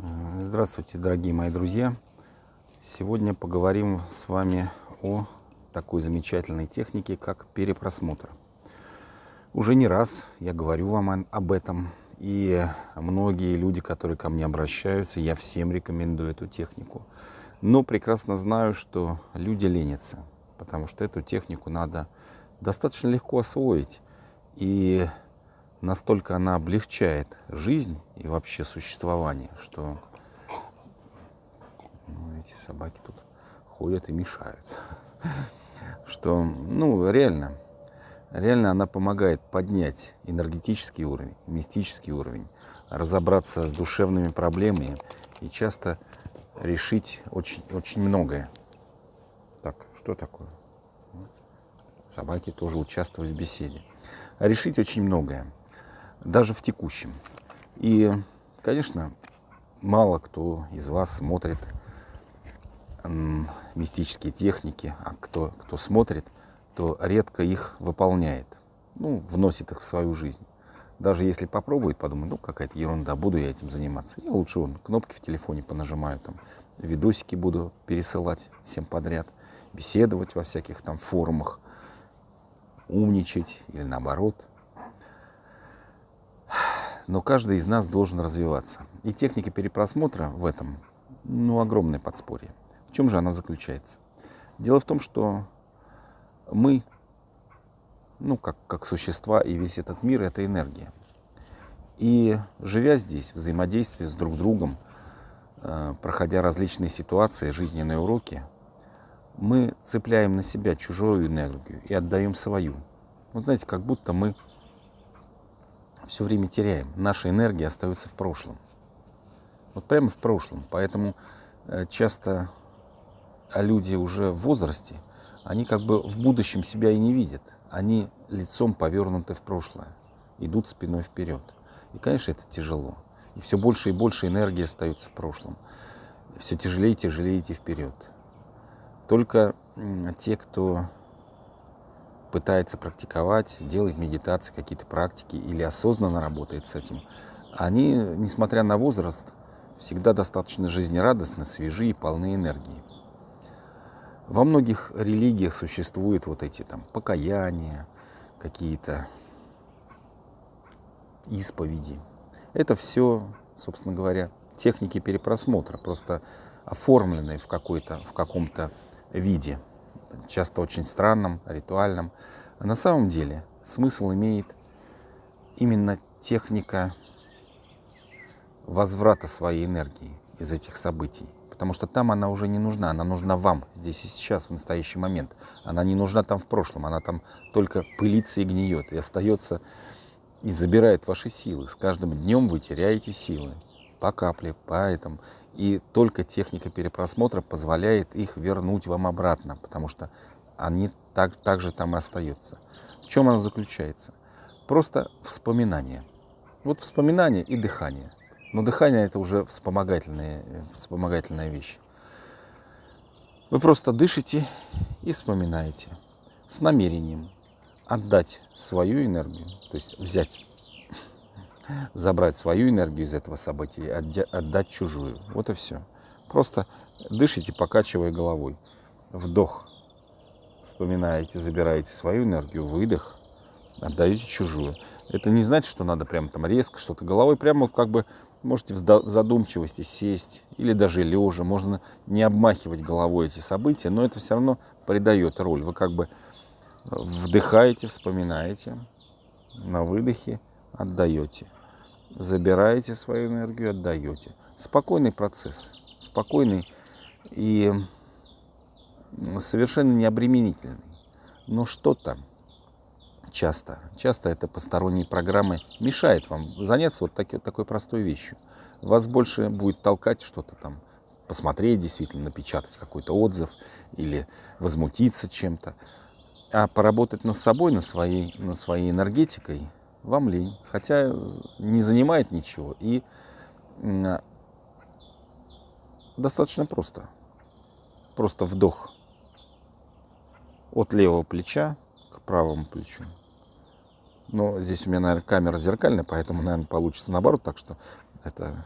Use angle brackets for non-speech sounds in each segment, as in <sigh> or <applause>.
Здравствуйте, дорогие мои друзья! Сегодня поговорим с вами о такой замечательной технике, как перепросмотр. Уже не раз я говорю вам об этом, и многие люди, которые ко мне обращаются, я всем рекомендую эту технику. Но прекрасно знаю, что люди ленятся, потому что эту технику надо достаточно легко освоить. И настолько она облегчает жизнь и вообще существование, что ну, эти собаки тут ходят и мешают. <laughs> Что, ну, реально, реально она помогает поднять энергетический уровень, мистический уровень, разобраться с душевными проблемами и часто решить очень, очень многое. Так, что такое? Собаки тоже участвуют в беседе. Решить очень многое даже в текущем. И, конечно, мало кто из вас смотрит мистические техники, а кто, кто смотрит, то редко их выполняет, ну, вносит их в свою жизнь. Даже если попробует, подумает, ну, какая-то ерунда, буду я этим заниматься. Я лучше вон, кнопки в телефоне понажимаю, там, видосики буду пересылать всем подряд, беседовать во всяких там форумах, умничать или наоборот – но каждый из нас должен развиваться. И техника перепросмотра в этом, ну, огромное подспорье. В чем же она заключается? Дело в том, что мы, ну, как, как существа и весь этот мир — это энергия. И живя здесь, взаимодействуя с друг другом, э, проходя различные ситуации, жизненные уроки, мы цепляем на себя чужую энергию и отдаем свою. Вот знаете, как будто мы все время теряем. Наша энергия остается в прошлом. Вот прямо в прошлом. Поэтому э, часто люди уже в возрасте, они как бы в будущем себя и не видят. Они лицом повернуты в прошлое, идут спиной вперед. И, конечно, это тяжело. И все больше и больше энергии остается в прошлом. Все тяжелее и тяжелее идти вперед. Только те, кто пытается практиковать, делает медитации, какие-то практики или осознанно работает с этим, они, несмотря на возраст, всегда достаточно жизнерадостны, свежи и полны энергии. Во многих религиях существуют вот эти там покаяния, какие-то исповеди. Это все, собственно говоря, техники перепросмотра, просто оформленные в, в каком-то виде часто очень странным, ритуальным. А на самом деле смысл имеет именно техника возврата своей энергии из этих событий. Потому что там она уже не нужна, она нужна вам здесь и сейчас, в настоящий момент. Она не нужна там в прошлом, она там только пылится и гниет, и остается, и забирает ваши силы. С каждым днем вы теряете силы по капле, по этому. И только техника перепросмотра позволяет их вернуть вам обратно, потому что они так, так же там и остаются. В чем она заключается? Просто вспоминание. Вот вспоминание и дыхание. Но дыхание это уже вспомогательная, вспомогательная вещь. Вы просто дышите и вспоминаете с намерением отдать свою энергию, то есть взять забрать свою энергию из этого события и отдать чужую. Вот и все. Просто дышите, покачивая головой. Вдох. Вспоминаете, забираете свою энергию, выдох, отдаете чужую. Это не значит, что надо прям там резко что-то головой, прямо как бы можете в задумчивости сесть или даже лежа. Можно не обмахивать головой эти события, но это все равно придает роль. Вы как бы вдыхаете, вспоминаете, на выдохе отдаете забираете свою энергию, отдаете. Спокойный процесс, спокойный и совершенно необременительный. Но что-то часто, часто это посторонние программы мешает вам заняться вот таки, такой простой вещью. Вас больше будет толкать что-то там, посмотреть действительно, напечатать какой-то отзыв или возмутиться чем-то. А поработать над собой, над своей, над своей энергетикой – вам лень, хотя не занимает ничего. И достаточно просто. Просто вдох от левого плеча к правому плечу. Но здесь у меня, наверное, камера зеркальная, поэтому, наверное, получится наоборот, так что это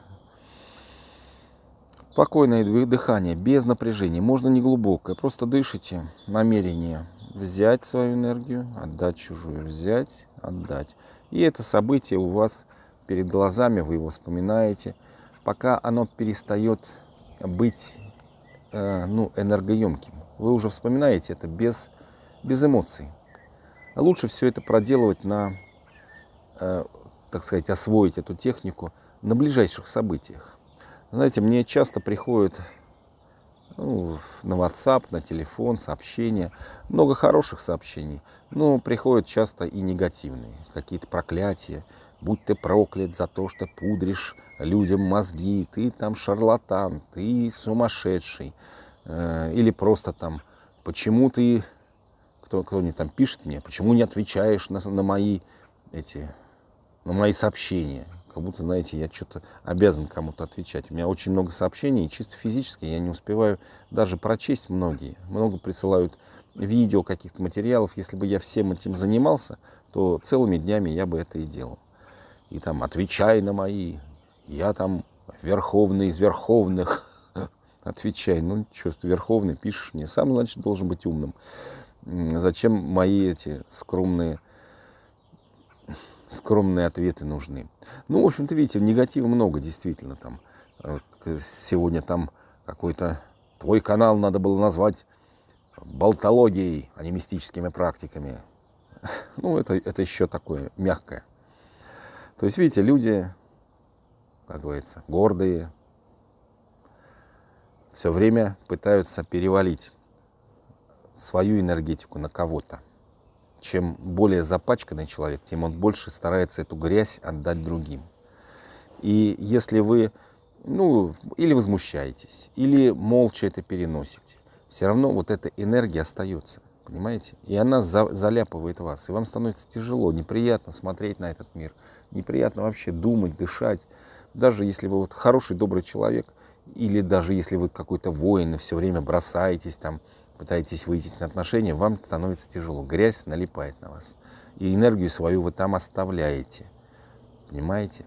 Спокойное дыхание, без напряжения. Можно не глубокое, просто дышите. Намерение взять свою энергию, отдать чужую, взять, отдать. И это событие у вас перед глазами, вы его вспоминаете, пока оно перестает быть э, ну, энергоемким. Вы уже вспоминаете это без, без эмоций. Лучше все это проделывать на, э, так сказать, освоить эту технику на ближайших событиях. Знаете, мне часто приходят ну, на WhatsApp, на телефон сообщения, много хороших сообщений, но приходят часто и негативные, какие-то проклятия, будь ты проклят за то, что пудришь людям мозги, ты там шарлатан, ты сумасшедший, э, или просто там, почему ты, кто, кто не там пишет мне, почему не отвечаешь на, на мои эти, на мои сообщения, как будто, знаете, я что-то обязан кому-то отвечать. У меня очень много сообщений, чисто физически я не успеваю даже прочесть многие. Много присылают видео, каких-то материалов. Если бы я всем этим занимался, то целыми днями я бы это и делал. И там, отвечай на мои, я там верховный из верховных, <laughs> отвечай. Ну, что, верховный, пишешь мне, сам, значит, должен быть умным. Зачем мои эти скромные скромные ответы нужны. Ну, в общем-то, видите, негатива много, действительно, там. Э, сегодня там какой-то твой канал надо было назвать болтологией, а не мистическими практиками. <laughs> Ну, это, это еще такое мягкое. То есть, видите, люди, как говорится, гордые, все время пытаются перевалить свою энергетику на кого-то чем более запачканный человек, тем он больше старается эту грязь отдать другим. И если вы, ну, или возмущаетесь, или молча это переносите, все равно вот эта энергия остается, понимаете? И она за, заляпывает вас, и вам становится тяжело, неприятно смотреть на этот мир, неприятно вообще думать, дышать. Даже если вы вот хороший, добрый человек, или даже если вы какой-то воин и все время бросаетесь там, пытаетесь выйти на отношения, вам становится тяжело. Грязь налипает на вас. И энергию свою вы там оставляете. Понимаете?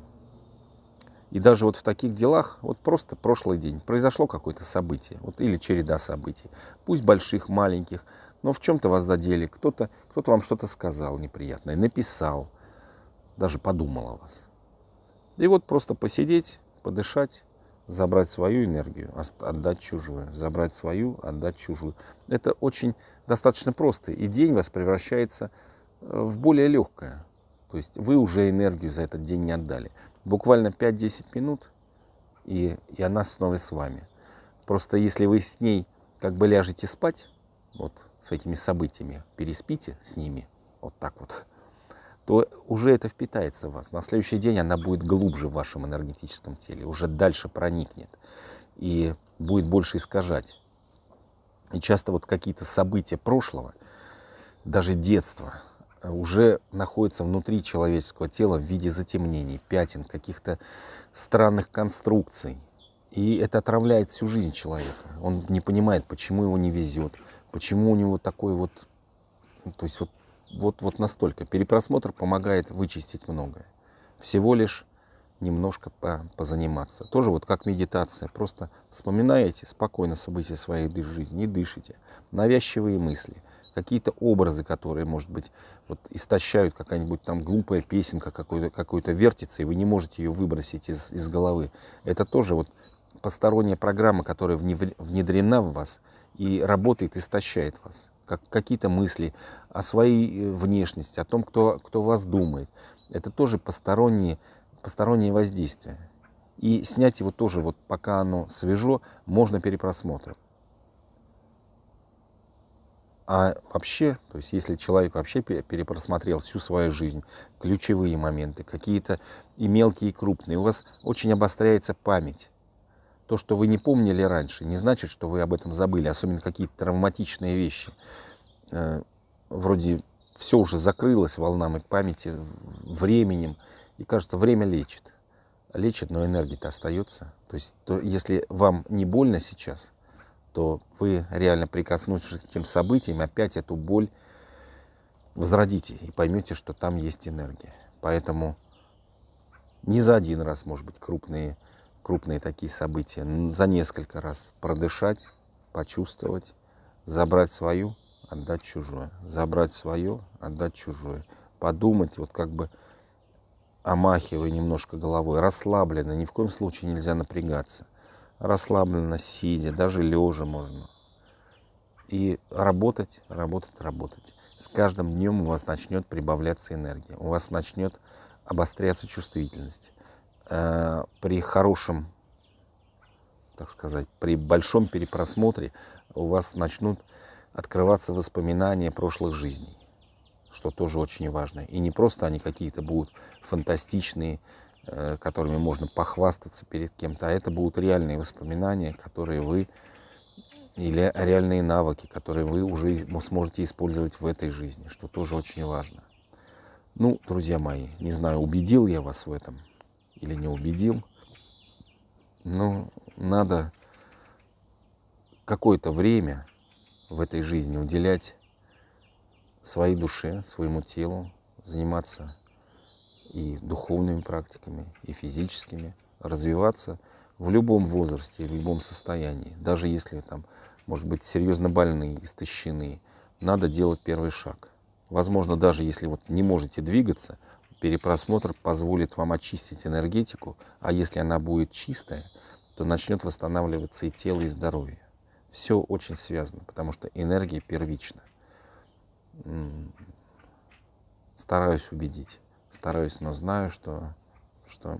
И даже вот в таких делах, вот просто прошлый день, произошло какое-то событие, вот, или череда событий, пусть больших, маленьких, но в чем-то вас задели, кто-то кто, -то, вам что-то сказал неприятное, написал, даже подумал о вас. И вот просто посидеть, подышать, забрать свою энергию, отдать чужую, забрать свою, отдать чужую. Это очень достаточно просто, и день вас превращается э, в более легкое. То есть вы уже энергию за этот день не отдали. Буквально 5-10 минут, и, и она снова с вами. Просто если вы с ней как бы ляжете спать, вот с этими событиями, переспите с ними, вот так вот, то уже это впитается в вас. На следующий день она будет глубже в вашем энергетическом теле, уже дальше проникнет и будет больше искажать. И часто вот какие-то события прошлого, даже детства, уже находятся внутри человеческого тела в виде затемнений, пятен, каких-то странных конструкций. И это отравляет всю жизнь человека. Он не понимает, почему его не везет, почему у него такой вот, то есть вот вот, вот настолько. Перепросмотр помогает вычистить многое. Всего лишь немножко по, позаниматься. Тоже вот как медитация. Просто вспоминаете спокойно события своей жизни и дышите. Навязчивые мысли, какие-то образы, которые, может быть, вот истощают какая-нибудь там глупая песенка какой-то какой вертится, и вы не можете ее выбросить из, из головы. Это тоже вот посторонняя программа, которая внедрена в вас и работает, истощает вас как, какие-то мысли о своей э, внешности, о том, кто, кто вас думает. Это тоже посторонние, посторонние воздействия. И снять его тоже, вот пока оно свежо, можно перепросмотром. А вообще, то есть если человек вообще перепросмотрел всю свою жизнь, ключевые моменты, какие-то и мелкие, и крупные, у вас очень обостряется память. То, что вы не помнили раньше, не значит, что вы об этом забыли, особенно какие-то травматичные вещи. Э, вроде все уже закрылось волнами памяти, временем, и кажется, время лечит. Лечит, но энергия-то остается. То есть, то, если вам не больно сейчас, то вы реально прикоснувшись к тем событиям, опять эту боль возродите и поймете, что там есть энергия. Поэтому не за один раз, может быть, крупные крупные такие события, за несколько раз продышать, почувствовать, забрать свою, отдать чужое, забрать свое, отдать чужое, подумать, вот как бы омахивая немножко головой, расслабленно, ни в коем случае нельзя напрягаться, расслабленно, сидя, даже лежа можно. И работать, работать, работать. С каждым днем у вас начнет прибавляться энергия, у вас начнет обостряться чувствительность. Э, при хорошем, так сказать, при большом перепросмотре у вас начнут открываться воспоминания прошлых жизней, что тоже очень важно. И не просто они какие-то будут фантастичные, э, которыми можно похвастаться перед кем-то, а это будут реальные воспоминания, которые вы или реальные навыки, которые вы уже сможете использовать в этой жизни, что тоже очень важно. Ну, друзья мои, не знаю, убедил я вас в этом или не убедил, но надо какое-то время в этой жизни уделять своей душе, своему телу, заниматься и духовными практиками, и физическими, развиваться в любом возрасте, в любом состоянии. Даже если там, может быть, серьезно больные, истощены, надо делать первый шаг. Возможно, даже если вот не можете двигаться, перепросмотр позволит вам очистить энергетику, а если она будет чистая, то начнет восстанавливаться и тело, и здоровье. Все очень связано, потому что энергия первична. Стараюсь убедить, стараюсь, но знаю, что, что,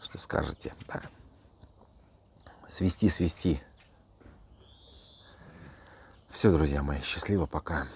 что скажете. Да. Свести, свести. Все, друзья мои, счастливо, пока.